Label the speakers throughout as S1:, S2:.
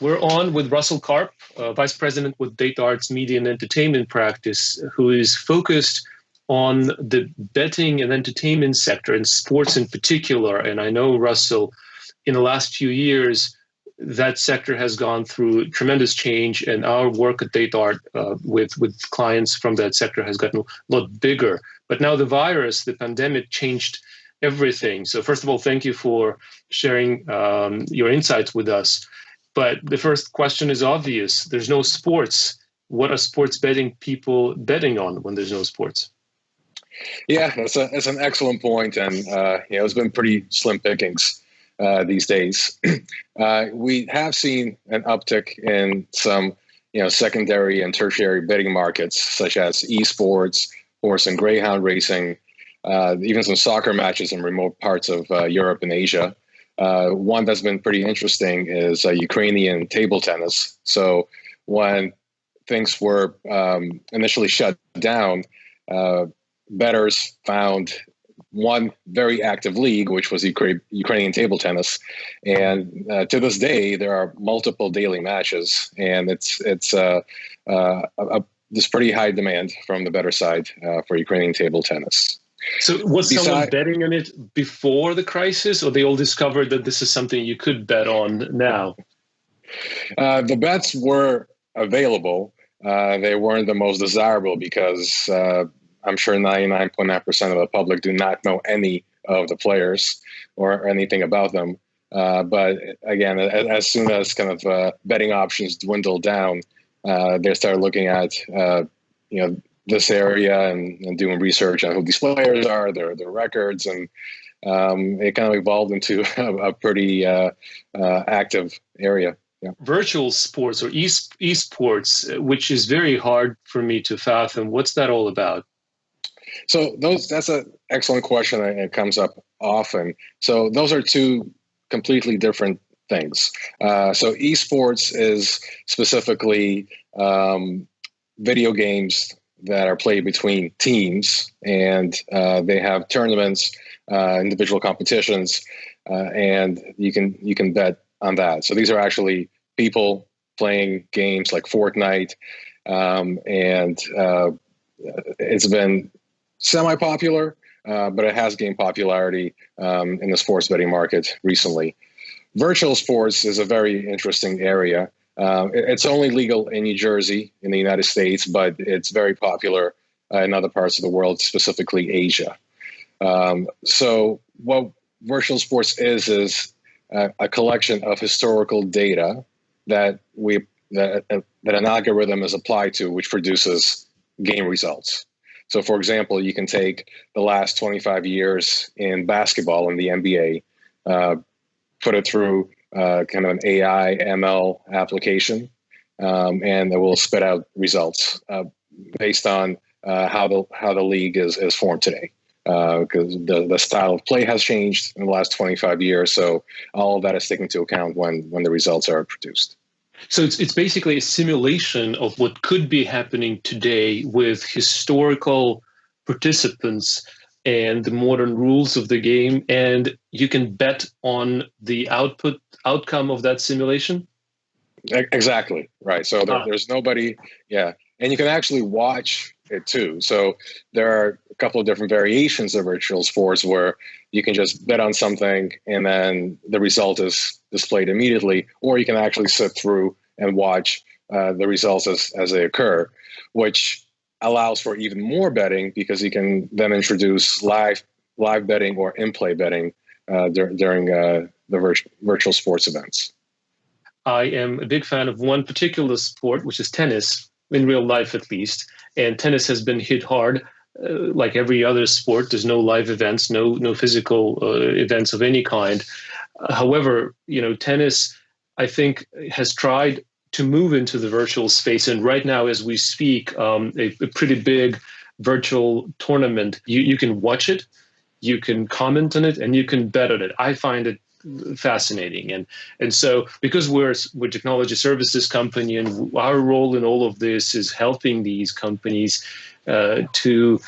S1: We're on with Russell Karp, uh, Vice President with DataArt's Media and Entertainment Practice, who is focused on the betting and entertainment sector and sports in particular. And I know, Russell, in the last few years, that sector has gone through tremendous change, and our work at DataArt uh, with with clients from that sector has gotten a lot bigger. But now the virus, the pandemic, changed everything. So first of all, thank you for sharing um, your insights with us. But the first question is obvious. There's no sports. What are sports betting people betting on when there's no sports?
S2: Yeah, that's, a, that's an excellent point, and uh, know it's been pretty slim pickings uh, these days. uh, we have seen an uptick in some you know secondary and tertiary betting markets, such as esports, horse and greyhound racing, uh, even some soccer matches in remote parts of uh, Europe and Asia. Uh, one that's been pretty interesting is uh, Ukrainian table tennis. So when things were um, initially shut down, uh, bettors found one very active league, which was Ukra- Ukrainian table tennis, and uh, to this day there are multiple daily matches, and it's it's uh, uh, a, a, there's pretty high demand from the better side uh, for Ukrainian table tennis.
S1: So was Beside, someone betting on it before the crisis, or they all discovered that this is something you could bet on now?
S2: Uh, the bets were available. Uh, they weren't the most desirable because uh, I'm sure 99.9% of the public do not know any of the players or anything about them. Uh, but again, as, as, soon as kind of uh, betting options dwindle down, uh, they start looking at you know this area and, and, doing research on who these players are, their their records, and um, it kind of evolved into a, a pretty uh, uh, active area.
S1: Yeah. Virtual sports or e esports, which is very hard for me to fathom. What's that all about?
S2: So those that's an excellent question. and It comes up often. So those are two completely different things. Uh, so esports is specifically um, video games that are played between teams, and uh, they have tournaments, uh, individual competitions, uh, and you can you can bet on that. So these are actually people playing games like Fortnite, um, and uh, it's been semi-popular, uh, but it has gained popularity um, in the sports betting market recently. Virtual sports is a very interesting area. Uh, it's only legal in New Jersey in the United States, but it's very popular uh, in other parts of the world, specifically Asia. Um, so, what virtual sports is is a, a collection of historical data that we that, that an algorithm is applied to, which produces game results. So, for example, you can take the last 25 years in basketball in the NBA, uh, put it through uh, kind of an AI ML application, um, and it will spit out results uh, based on uh, how the how the league is is formed today. Because uh, the the style of play has changed in the last 25 years, so all of that is taken into account when when the results are produced.
S1: So it's it's basically a simulation of what could be happening today with historical participants and the modern rules of the game and you can bet on the output outcome of that simulation
S2: exactly right so there, ah. there's nobody yeah and you can actually watch it too so there are a couple of different variations of virtual sports where you can just bet on something and then the result is displayed immediately or you can actually sit through and watch uh, the results as, as they occur which allows for even more betting because you can then introduce live live betting or in-play betting uh, dur- during uh, the vir- virtual sports events.
S1: I am a big fan of one particular sport, which is tennis, in real life at least. And tennis has been hit hard, uh, like every other sport. There's no live events, no no physical uh, events of any kind. however, you know, tennis, I think, has tried to move into the virtual space. And right now, as we speak, um, a, a, pretty big virtual tournament, you, you can watch it, you can comment on it, and you can bet on it. I find it fascinating and and so because we're we're technology services company and our role in all of this is helping these companies uh, to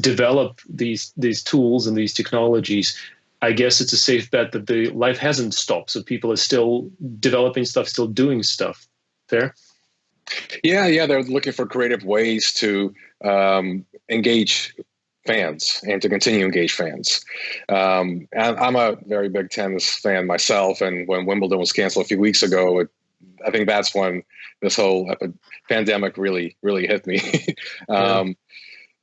S1: develop these these tools and these technologies I guess it's a safe bet that the life hasn't stopped. So people are still developing stuff, still doing stuff. Fair?
S2: Yeah, yeah. They're looking for creative ways to um, engage fans and to continue to engage fans. Um, I'm a very big tennis fan myself, and when Wimbledon was canceled a few weeks ago, it, I think that's when this whole pandemic really, really hit me. um, yeah.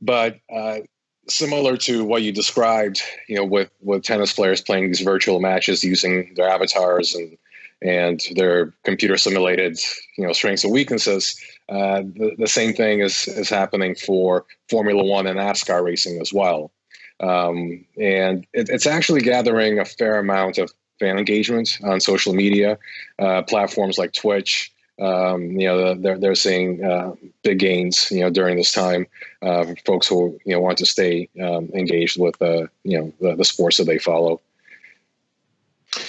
S2: But uh, similar to what you described, you know, with with tennis players playing these virtual matches using their avatars and and their computer simulated, you know, strengths and weaknesses. Uh, the, the same thing is is happening for Formula One and NASCAR racing as well, um, and it, it's actually gathering a fair amount of fan engagement on social media uh, platforms like Twitch um, you know, they're they're seeing uh, big gains, you know, during this time. Uh, folks who you know want to stay um, engaged with uh, you know the, the sports that they follow.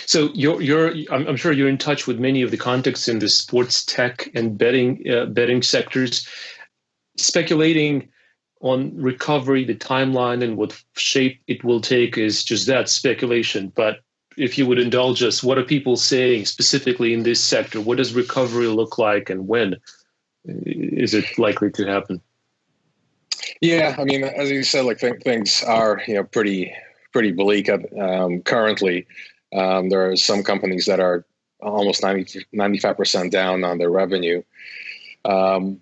S1: So you're you're I'm, I'm, sure you're in touch with many of the contacts in the sports tech and betting uh, betting sectors, speculating on recovery, the timeline, and what shape it will take is just that speculation. But if you would indulge us, what are people saying specifically in this sector? What does recovery look like, and when is it likely to happen?
S2: Yeah, I mean, as you said, like th- things are you know pretty pretty bleak um, currently. Um, there are some companies that are almost 95 percent down on their revenue. Um,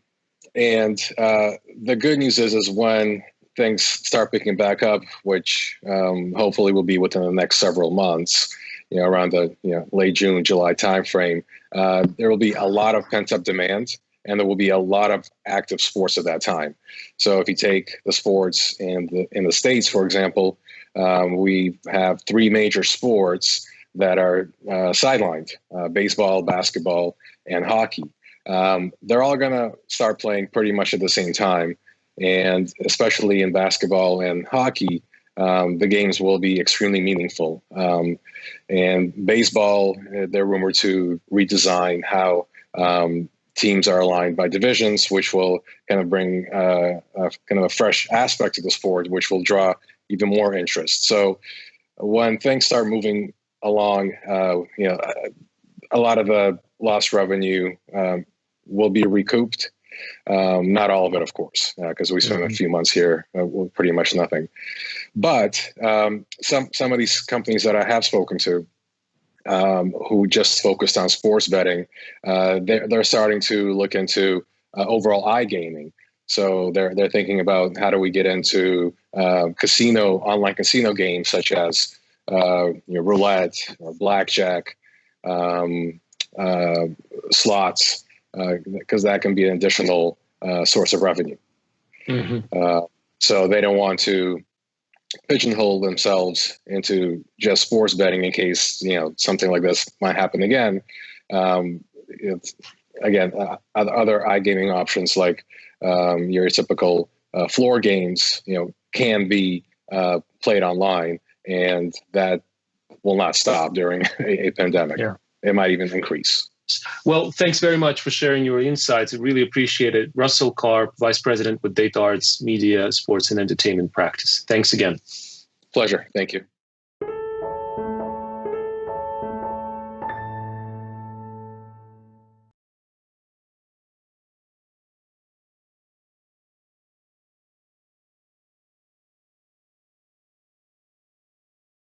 S2: and uh, the good news is, is when things start picking back up, which um, hopefully will be within the next several months, you know, around the you know late June, July timeframe, uh, there will be a lot of pent up demand, and there will be a lot of active sports at that time. So if you take the sports in the in the states, for example, um, we have three major sports that are uh, sidelined: uh, baseball, basketball, and hockey. Um, they're all going to start playing pretty much at the same time and especially in basketball and hockey, um, the games will be extremely meaningful. Um, and baseball, uh, they're rumored to redesign how um, teams are aligned by divisions, which will kind of bring uh, a, kind of a fresh aspect to the sport, which will draw even more interest. So when things start moving along, uh, you know, a lot of the lost revenue um, will be recouped. Um, not all of it, of course, because uh, we spent mm-hmm. a few months here uh, with pretty much nothing. But um, some some of these companies that I have spoken to, um, who just focused on sports betting, uh, they're, they're starting to look into uh, overall iGaming. So they're they're thinking about how do we get into uh, casino online casino games such as uh, you know, roulette or blackjack, um, slots because uh, that can be an additional uh, source of revenue. Mm-hmm. Uh, so they don't want to pigeonhole themselves into just sports betting in case you know something like this might happen again. Um, again, uh, other iGaming options like um, your typical uh, floor games, you know, can be uh, played online, and that will not stop during a, a pandemic. Yeah. It might even increase.
S1: Well, thanks very much for sharing your insights. I really appreciate it. Russell Karp, Vice President with DataArt's Media, Sports and Entertainment Practice. Thanks again.
S2: Pleasure. Thank you.